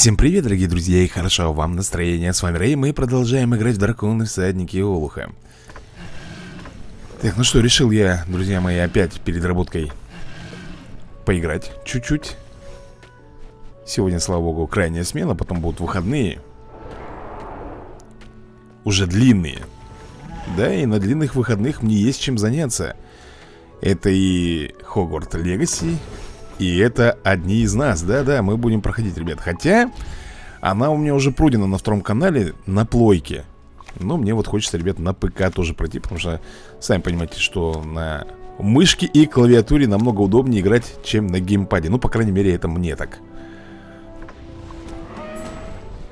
Всем привет, дорогие друзья, и хорошо вам настроение. С вами Рэй, мы продолжаем играть в Драконы Всадники Олуха. Так, ну что, решил я, друзья мои, опять перед работкой поиграть чуть-чуть. Сегодня, слава богу, крайняя смена, потом будут выходные. Уже длинные. Да, и на длинных выходных мне есть чем заняться. Это и Хогварт Легаси, и это одни из нас, да-да, мы будем проходить, ребят. Хотя, она у меня уже пройдена на втором канале на плойке Но мне вот хочется, ребят, на ПК тоже пройти Потому что, сами понимаете, что на мышке и клавиатуре намного удобнее играть, чем на геймпаде. Ну, по крайней мере, это мне так.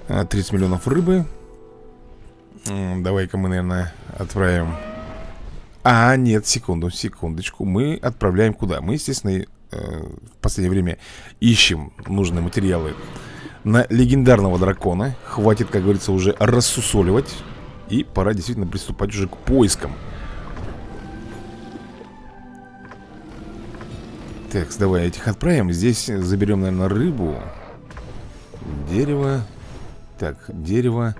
30 а, миллионов рыбы. Давай-ка мы, наверное, отправим. А, нет, секунду, секундочку. Мы отправляем куда? Мы, естественно, в последнее время ищем нужные материалы на легендарного дракона. Хватит, как говорится, уже рассусоливать. И пора действительно приступать уже к поискам. Так, давай этих отправим. Здесь заберем, наверное, рыбу. Дерево. Так, дерево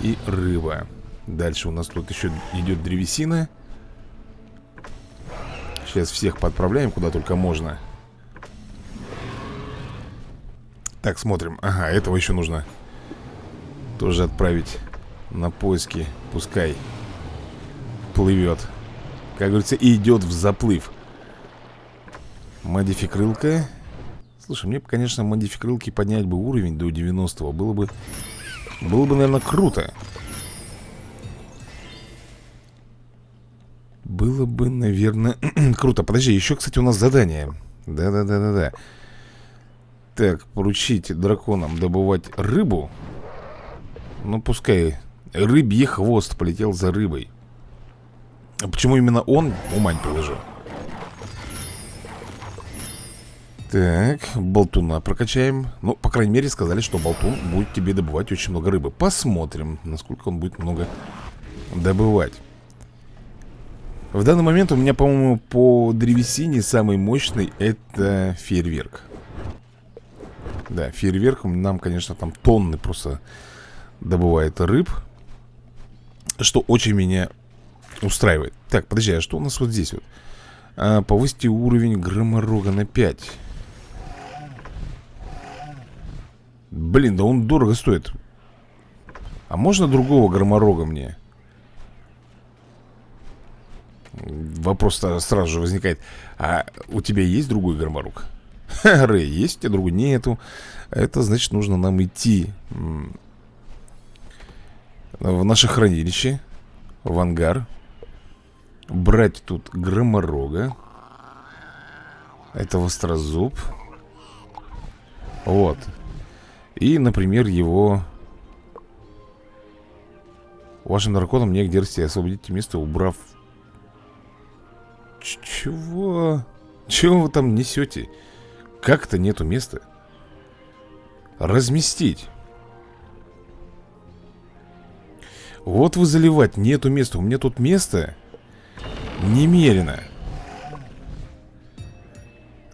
и рыба. Дальше у нас тут еще идет древесина. Сейчас всех подправляем, куда только можно. Так, смотрим. Ага, этого еще нужно Тоже отправить на поиски. Пускай плывет. Как говорится, идет в заплыв. Модификрылка. Слушай, мне, конечно, модификрылки поднять бы уровень до 90 Было бы, было бы, наверное, круто Было бы, наверное, круто. Подожди, еще, кстати, у нас задание. Да-да-да-да-да. Так, поручить драконам добывать рыбу. Ну, пускай Рыбий хвост полетел за рыбой. А Почему именно он? Ума не приложу Так, болтуна прокачаем. Ну, по крайней мере, сказали, что болтун будет тебе добывать очень много рыбы. Посмотрим, насколько он будет много добывать в данный момент у меня, по-моему, по древесине самый мощный это фейерверк. Да, фейерверк нам, конечно, там тонны просто добывает рыб. Что очень меня устраивает. Так, подожди, а что у нас вот здесь вот? А, повысьте уровень громорога на 5. Блин, да он дорого стоит. А можно другого громорога мне? Вопрос сразу же возникает А у тебя есть другой громорук? Рэй, есть у тебя другой? Нету Это значит нужно нам идти В наше хранилище В ангар Брать тут громорога Это вострозуб Вот И, например, его Вашим драконам негде расти Освободите место, убрав чего? Чего вы там несете? Как-то нету места. Разместить. Вот вы заливать, нету места. У меня тут место немерено.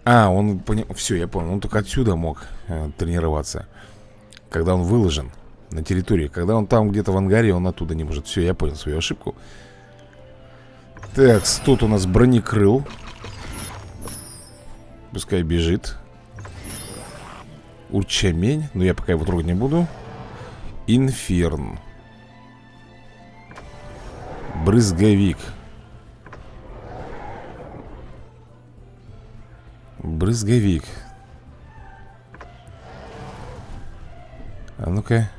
А, он понял. Все, я понял. Он только отсюда мог э, тренироваться. Когда он выложен на территории. Когда он там где-то в ангаре, он оттуда не может. Все, я понял свою ошибку. Так, тут у нас бронекрыл. Пускай бежит. Урчамень. Но я пока его трогать не буду. Инферн. Брызговик. Брызговик. А ну-ка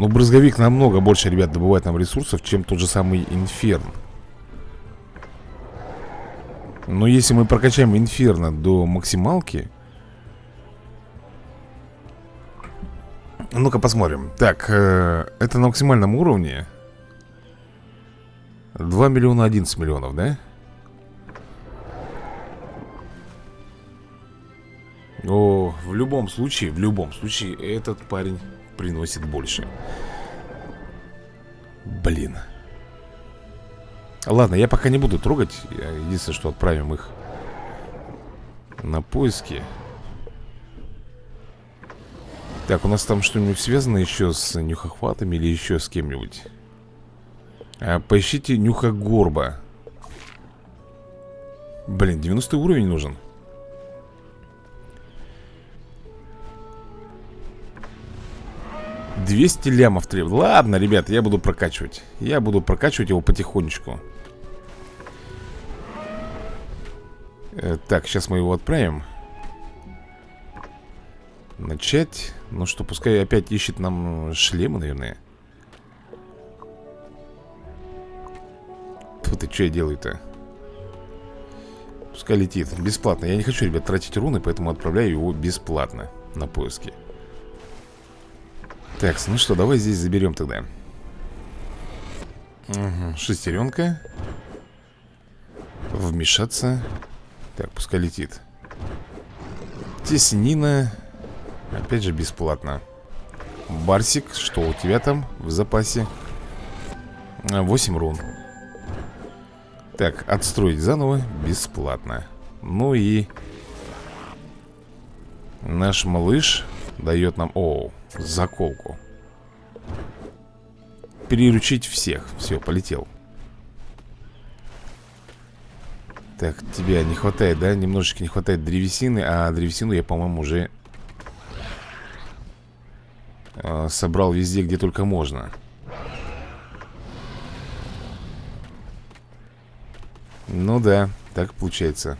ну, брызговик намного больше, ребят, добывает нам ресурсов, чем тот же самый инферн. Но если мы прокачаем инферно до максималки... Ну-ка посмотрим. Так, э, это на максимальном уровне. 2 миллиона 11 миллионов, да? В любом случае, в любом случае, этот парень приносит больше Блин Ладно, я пока не буду трогать Единственное, что отправим их На поиски Так, у нас там что-нибудь связано еще с нюхохватами или еще с кем-нибудь? А, поищите нюхогорба. Блин, 90 уровень нужен. Двести лямов требует. Ладно, ребят, я буду прокачивать. Я буду прокачивать его потихонечку. Э, так, сейчас мы его отправим. Начать. Ну что, пускай опять ищет нам шлемы, наверное. Тут и что я делаю-то? Пускай летит. Бесплатно. Я не хочу, ребят, тратить руны, поэтому отправляю его бесплатно на поиски. Так, ну что, давай здесь заберем тогда. Угу, шестеренка. Вмешаться. Так, пускай летит. Теснина. Опять же бесплатно. Барсик, что у тебя там в запасе? 8 рун. Так, отстроить заново бесплатно Ну и Наш малыш дает нам, о, заколку. Переручить всех. Все, полетел. Так, тебя не хватает, да? Немножечко не хватает древесины А древесину я, по-моему, уже э, Собрал везде, где только можно. Ну да, так получается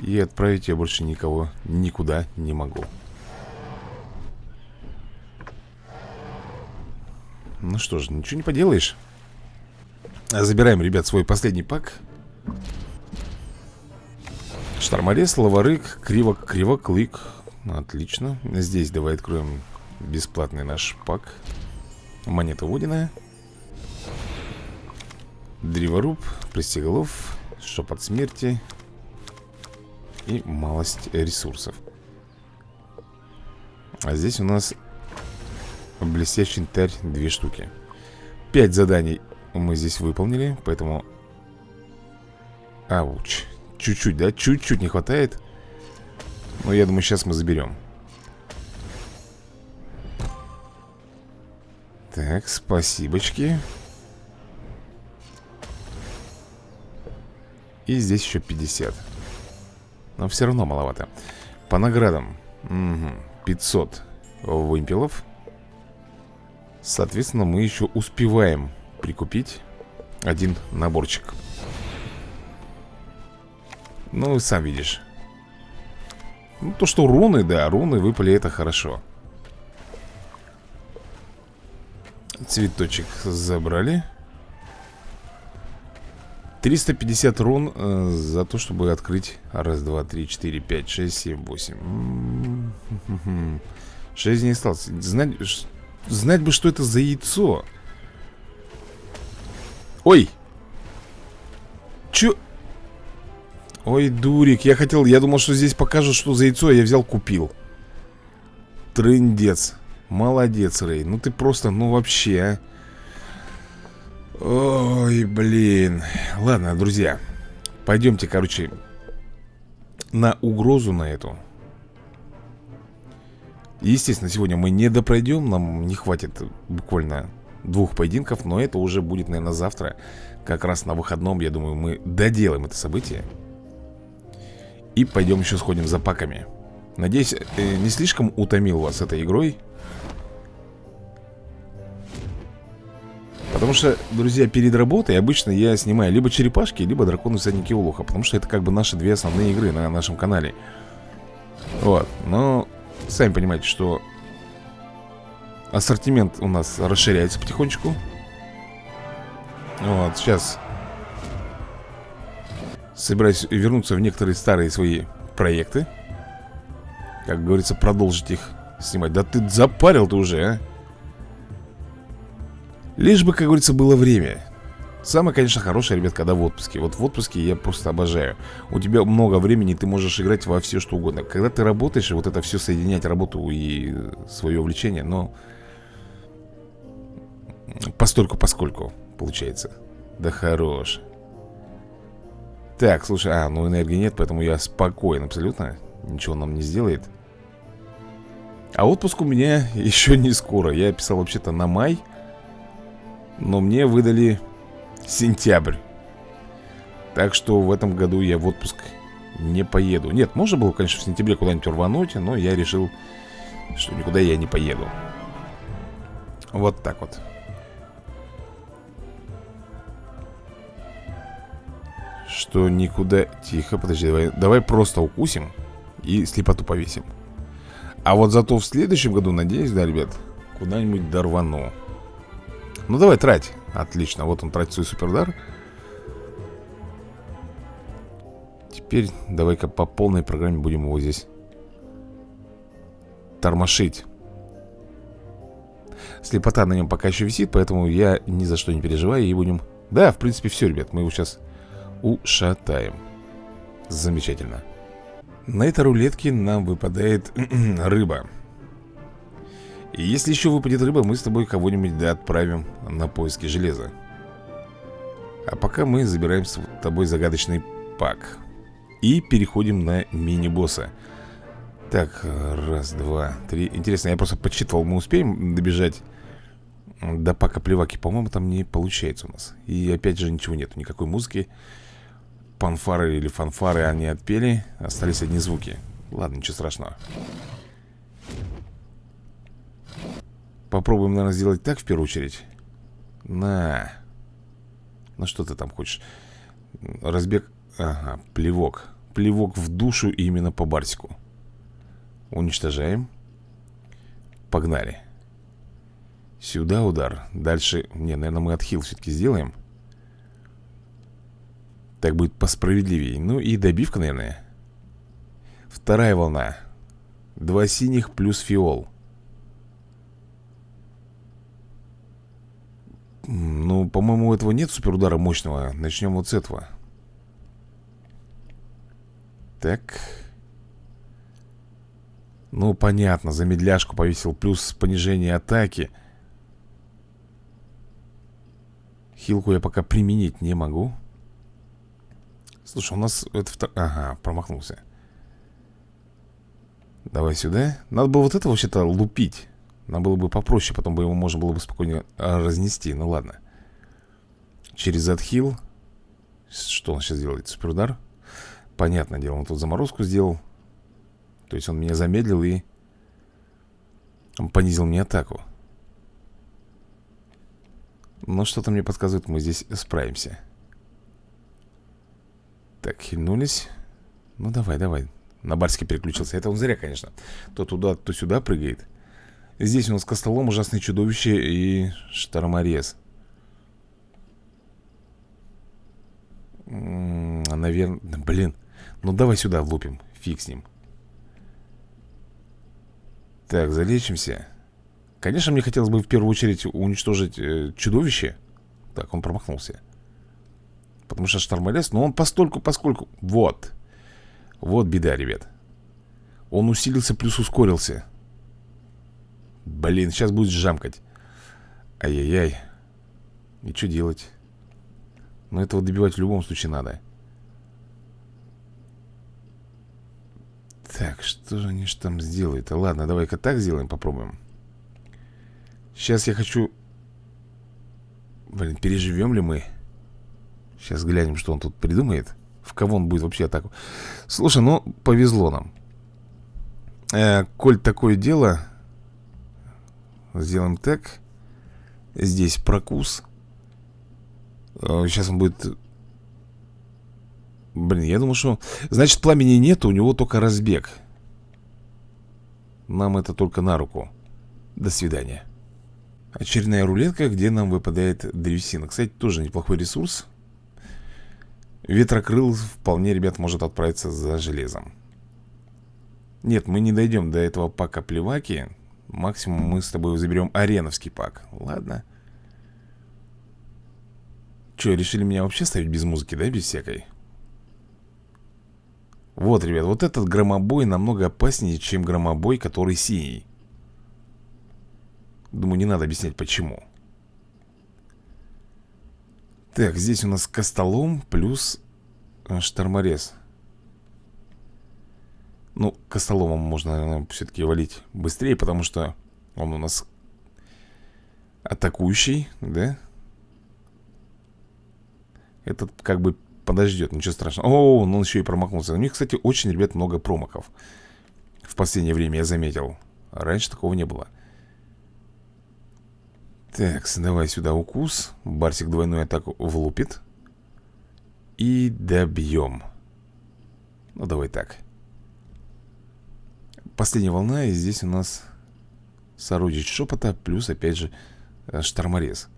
И отправить я больше никого никуда не могу. Ну что ж, ничего не поделаешь. Забираем, ребят, свой последний пак. Шторморез, лаварык, кривок, кривоклык. Отлично. Здесь давай откроем бесплатный наш пак. Монета водяная. Древоруб, Престиголов, Шепот смерти И малость ресурсов. А здесь у нас Блестящий янтарь две штуки. Пять заданий мы здесь выполнили Поэтому Ауч. Чуть-чуть, да? Чуть-чуть не хватает. Но я думаю, сейчас мы заберем. Так, спасибочки. И здесь еще 50 Но все равно маловато. По наградам угу. 500 вымпелов. Соответственно, мы еще успеваем прикупить один наборчик. Ну, сам видишь. Ну, то, что руны, да, руны выпали, это хорошо. Цветочек забрали 350 рун э, за то, чтобы открыть Раз, два, три, четыре, пять, шесть, семь, восемь. Шесть не осталось. Знать, знать бы, что это за яйцо. Ой! Чё? Ой, дурик, я хотел, я думал, что здесь покажут, что за яйцо Я взял, купил. Трындец. Молодец, Рэй, ну ты просто, ну вообще, а Ой, блин. Ладно, друзья Пойдемте, короче На угрозу на эту. Естественно, сегодня мы не допройдем Нам не хватит буквально двух поединков Но это уже будет, наверное, завтра Как раз на выходном, я думаю, мы доделаем это событие. И пойдем еще сходим за паками. Надеюсь, э, не слишком утомил вас этой игрой Потому что, друзья, перед работой обычно я снимаю либо черепашки, либо драконы всадники Улуха Потому что это как бы наши две основные игры на нашем канале. Вот, но сами понимаете, что ассортимент у нас расширяется потихонечку. Вот, сейчас собираюсь вернуться в некоторые старые свои проекты. Как говорится, продолжить их снимать. Да ты запарил ты уже, а Лишь бы, как говорится, было время. Самое, конечно, хорошее, ребят, когда в отпуске. Вот в отпуске я просто обожаю. У тебя много времени, ты можешь играть во все, что угодно. Когда ты работаешь, вот это все соединять Работу и свое увлечение Но Постольку поскольку Получается. Да хорош. Так, слушай, а, ну энергии нет, поэтому я спокоен абсолютно. Ничего нам не сделает. А отпуск у меня еще не скоро. Я писал вообще-то на май Но мне выдали сентябрь. Так что в этом году я в отпуск не поеду. Нет, можно было, конечно, в сентябре куда-нибудь рвануть Но я решил, что никуда я не поеду. Вот так вот. Что никуда... Тихо, подожди, давай, давай просто укусим И слепоту повесим. А вот зато в следующем году, надеюсь, да, ребят Куда-нибудь дорвану Ну давай, трать Отлично, вот он тратит свой супердар Теперь давай-ка по полной программе будем его здесь тормошить. Слепота на нем пока еще висит, поэтому я ни за что не переживаю и будем... Да, в принципе, все, ребят, мы его сейчас ушатаем. Замечательно. На этой рулетке нам выпадает рыба. И если еще выпадет рыба, мы с тобой кого-нибудь да, отправим на поиски железа. А пока мы забираем с тобой загадочный пак. И переходим на мини-босса. Так, раз, два, три. Интересно, я просто подсчитывал, мы успеем добежать до пака плеваки? По-моему, там не получается у нас. И опять же ничего нету, никакой музыки. Панфары или фанфары они отпели. Остались одни звуки. Ладно, ничего страшного Попробуем, наверное, сделать так в первую очередь. На. Ну что ты там хочешь? Разбег. Ага, плевок. Плевок в душу именно по Барсику Уничтожаем. Погнали. Сюда удар. Дальше, не, наверное, мы отхил все-таки сделаем. Так будет посправедливее. Ну и добивка, наверное. Вторая волна. Два синих плюс фиол Ну, по-моему, у этого нет суперудара мощного. Начнем вот с этого. Так. Ну, понятно, замедляшку повесил Плюс понижение атаки. Хилку я пока применить не могу. Слушай, у нас это втор... Ага, промахнулся. Давай сюда. Надо было вот это вообще-то лупить Нам было бы попроще, потом бы его можно было бы спокойно а, разнести. Ну ладно. Через отхил Что он сейчас делает? Суперудар? Понятное дело, он тут заморозку сделал. То есть он меня замедлил и Он понизил мне атаку. Но что-то мне подсказывает, мы здесь справимся. Так, хильнулись. Ну давай, давай. На барске переключился, это он зря, конечно. То туда, то сюда прыгает Здесь у нас костолом, ужасное чудовище и шторморез. Наверное, блин. Ну давай сюда влупим Фиг с ним. Так, залечимся. Конечно, мне хотелось бы в первую очередь уничтожить э, чудовище. Так, он промахнулся. Потому что штормолез, но он постольку, поскольку Вот. Вот беда, ребят. Он усилился плюс ускорился Блин, сейчас будет жамкать Ай-яй-яй И что делать? Но этого добивать в любом случае надо Так, что же они ж там сделают? Ладно, давай-ка так сделаем, попробуем Сейчас я хочу Блин, переживем ли мы? Сейчас глянем, что он тут придумает В кого он будет вообще атаку Слушай, ну, повезло нам э, Коль такое дело Сделаем так Здесь прокус э, Сейчас он будет Блин, я думаю, что... Значит, пламени нет, у него только разбег. Нам это только на руку. До свидания. Очередная рулетка, где нам выпадает древесина. Кстати, тоже неплохой ресурс. Ветрокрыл вполне, ребят, может отправиться за железом. Нет, мы не дойдем до этого пака плеваки. Максимум мы с тобой заберем ареновский пак. Ладно. Че, решили меня вообще ставить без музыки, да, без всякой? Вот, ребят, вот этот громобой намного опаснее, чем громобой, который синий. Думаю, не надо объяснять, почему. Так, здесь у нас костолом плюс э, шторморез. Ну, костоломом можно, наверное, все-таки валить быстрее Потому что он у нас атакующий, да? Этот как бы подождет, ничего страшного. О, он еще и промахнулся. У них, кстати, очень, ребят, много промахов. В последнее время я заметил. Раньше такого не было. Так, давай сюда укус. Барсик двойную атаку влупит. И добьем Ну, давай так Последняя волна, и здесь у нас Сородич шепота Плюс, опять же, э, шторморез.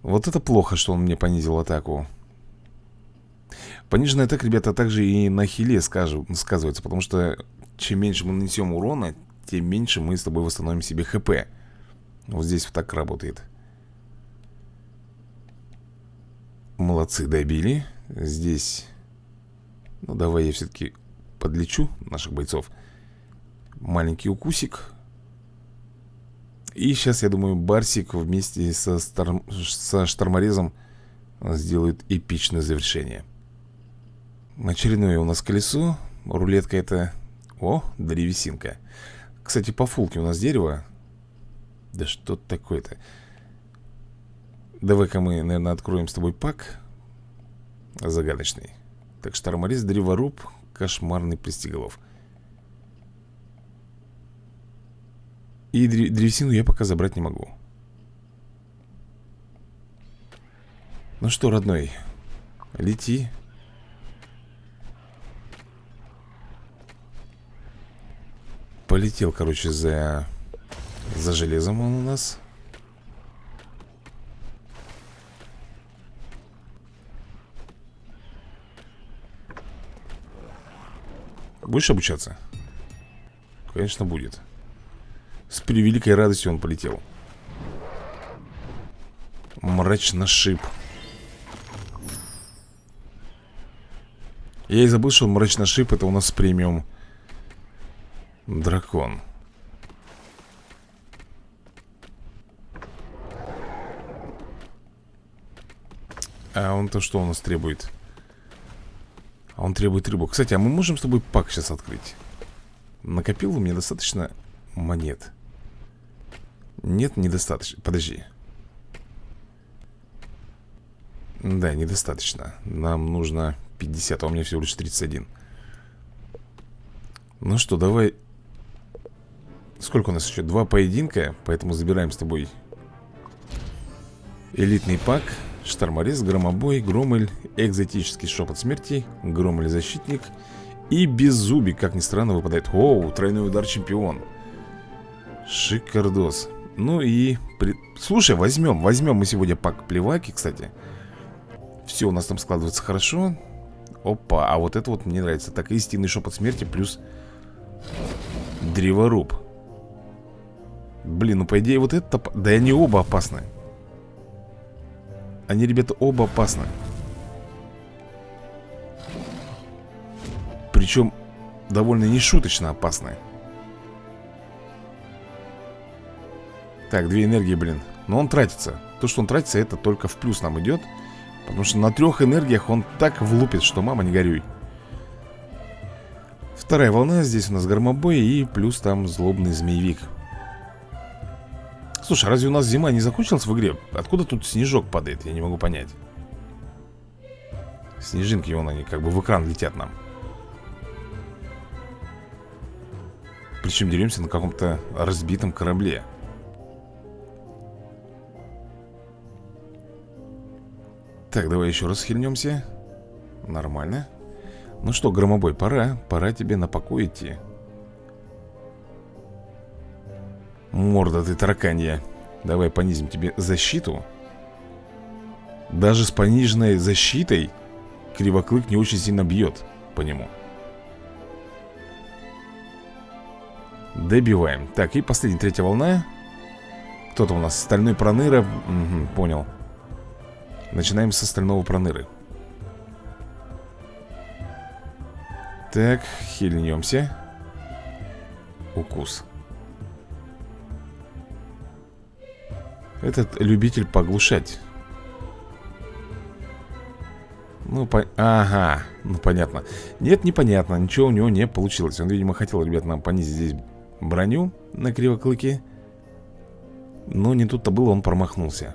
Вот это плохо, что он мне понизил атаку. Пониженная атака, ребята, также и на хиле скажу, сказывается Потому что чем меньше мы нанесем урона Тем меньше мы с тобой восстановим себе хп. Вот здесь вот так работает. Молодцы, добили. Здесь Ну давай я все-таки подлечу наших бойцов Маленький укусик и сейчас, я думаю, Барсик вместе со, стар... со Шторморезом сделают эпичное завершение. Очередное у нас колесо. Рулетка это... О, древесинка. Кстати, по фулке у нас дерево. Да что такое-то? Давай-ка мы, наверное, откроем с тобой пак. Загадочный. Так, Шторморез, древоруб, кошмарный пристиголов. И древесину я пока забрать не могу. Ну что, родной Лети. Полетел, короче, за За железом он у нас Будешь обучаться? Конечно, будет с превеликой радостью он полетел Мрачно шип Я и забыл, что мрачно шип это у нас премиум Дракон А он-то что у нас требует? А он требует рыбу Кстати, а мы можем с тобой пак сейчас открыть? Накопил у меня достаточно монет нет, недостаточно. Подожди. Да, недостаточно. Нам нужно 50, а у меня всего лишь 31. Ну что, давай... Сколько у нас еще? Два поединка, поэтому забираем с тобой элитный пак, шторморез, громобой, громель, экзотический шепот смерти, громель защитник и беззубик, как ни странно, выпадает. Оу, тройной удар чемпион. Шикардос. Ну и... При... Слушай, возьмем, возьмем мы сегодня пак плеваки, кстати Все у нас там складывается хорошо Опа, а вот это вот мне нравится Так, истинный шепот смерти плюс Древоруб Блин, ну по идее вот это... Да они оба опасны Они, ребята, оба опасны. Причем довольно нешуточно опасны. Так, две энергии, блин. Но он тратится. То, что он тратится, это только в плюс нам идет. Потому что на трех энергиях он так влупит, что мама не горюй. Вторая волна, здесь у нас громобой И плюс там злобный змеевик Слушай, разве у нас зима не закончилась в игре? Откуда тут снежок падает? Я не могу понять. Снежинки, вон они как бы в экран летят нам. Причем деремся на каком-то разбитом корабле. Так, давай еще раз хильнемся Нормально. Ну что, громобой, пора. Пора тебе на покой идти Морда ты тараканья. Давай понизим тебе защиту. Даже с пониженной защитой Кривоклык не очень сильно бьет по нему. Добиваем. Так, и последняя третья волна. Кто-то у нас? Стальной проныра. Угу, Понял. Начинаем с остального проныры. Так, хильнемся Укус Этот любитель поглушать. Ну, по... ага, ну понятно. Нет, непонятно, ничего у него не получилось. Он, видимо, хотел, ребят, нам понизить здесь броню на кривоклыке. Но не тут-то было, он промахнулся.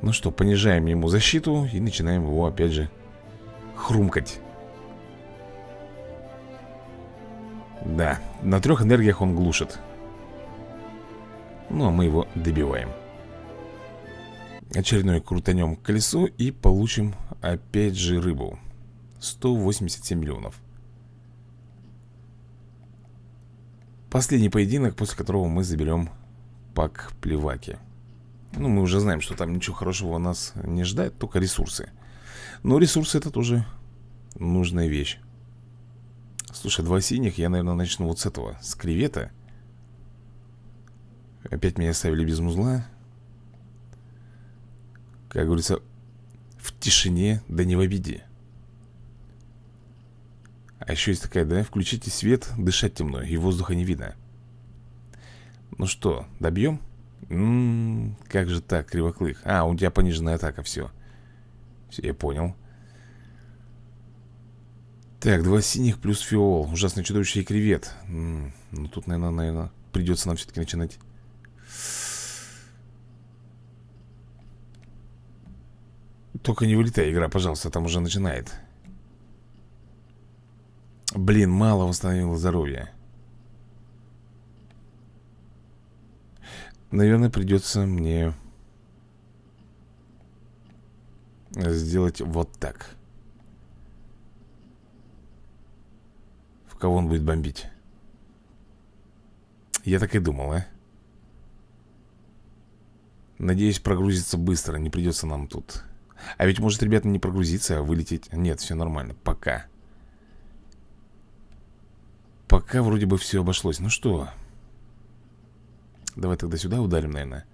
Ну что, понижаем ему защиту И начинаем его, опять же, хрумкать. Да, на трех энергиях он глушит Ну, а мы его добиваем. Очередной крутанем колесо и получим опять же рыбу. 187 миллионов. Последний поединок, после которого мы заберем пак плеваки. Ну, мы уже знаем, что там ничего хорошего нас не ждает, только ресурсы. Но ресурсы это тоже нужная вещь. Слушай, два синих, я, наверное, начну вот с этого, с кревета Опять меня оставили без музла как говорится, в тишине, да не в обиде. А еще есть такая, да, включите свет, дышать темно, и воздуха не видно. Ну что, добьем? М -м, как же так, кривоклык? А, у тебя пониженная атака, все. Все, я понял. Так, два синих плюс фиол. Ужасное чудовище и кревет. М -м, ну тут, наверное, наверное, придется нам все-таки начинать Только не вылетай, игра, пожалуйста, там уже начинает. Блин, мало восстановил здоровье Наверное, придется мне Сделать вот так. В кого он будет бомбить? Я так и думал, а? Надеюсь, прогрузится быстро Не придется нам тут а ведь может, ребята, не прогрузиться, а вылететь. Нет, все нормально, пока. Пока вроде бы все обошлось. Ну что? Давай тогда сюда ударим, наверное.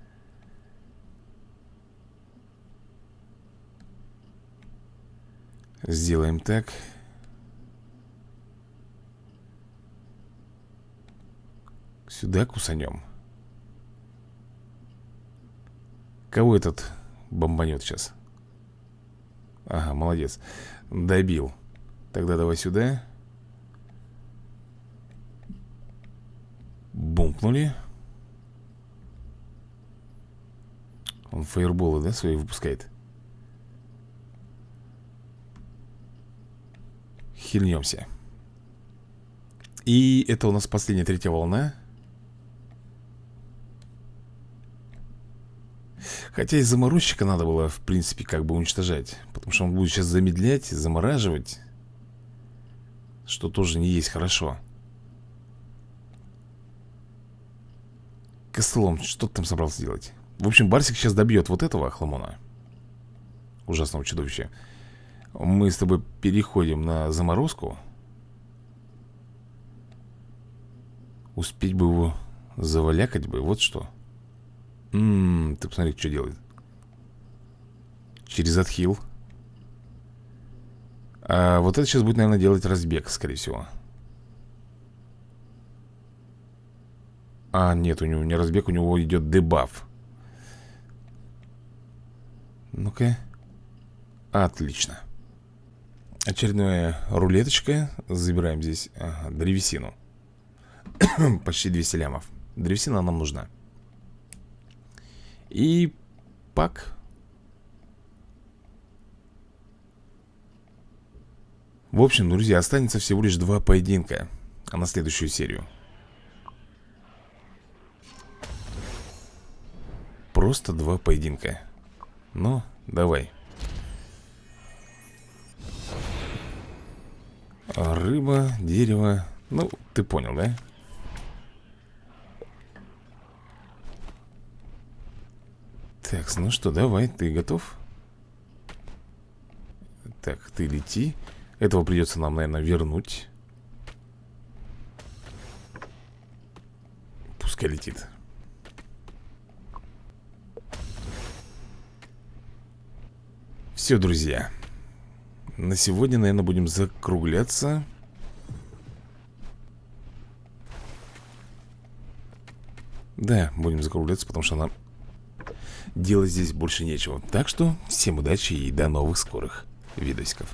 Сделаем так. Сюда кусанем Кого этот бомбанет сейчас? Ага, молодец. Добил. Тогда давай сюда. Бумпнули Он фаерболы, да, свои выпускает? Хильнемся. И это у нас последняя третья волна Хотя и заморозчика надо было, в принципе, как бы уничтожать. Потому что он будет сейчас замедлять, замораживать Что тоже не есть хорошо. Костылом, что ты там собрался делать? В общем, Барсик сейчас добьет вот этого хламона Ужасного чудовища. Мы с тобой переходим на заморозку. Успеть бы его завалякать бы, вот что Ммм, ты посмотри, что делает. Через отхил. А вот это сейчас будет, наверное, делать разбег, скорее всего. А, нет, у него не разбег, у него идет дебаф. Ну-ка. Отлично. Очередная рулеточка. Забираем здесь ага, древесину. Почти 200 лямов. Древесина нам нужна и пак. В общем, друзья, останется всего лишь два поединка А на следующую серию Просто два поединка Ну, давай Рыба, дерево Ну, ты понял, да? Так, ну что, давай, ты готов? Так, ты лети. Этого придется нам, наверное, вернуть. Пускай летит. Все, друзья. На сегодня, наверное, будем закругляться. Да, будем закругляться, потому что нам делать здесь больше нечего. Так что всем удачи и до новых скорых видосиков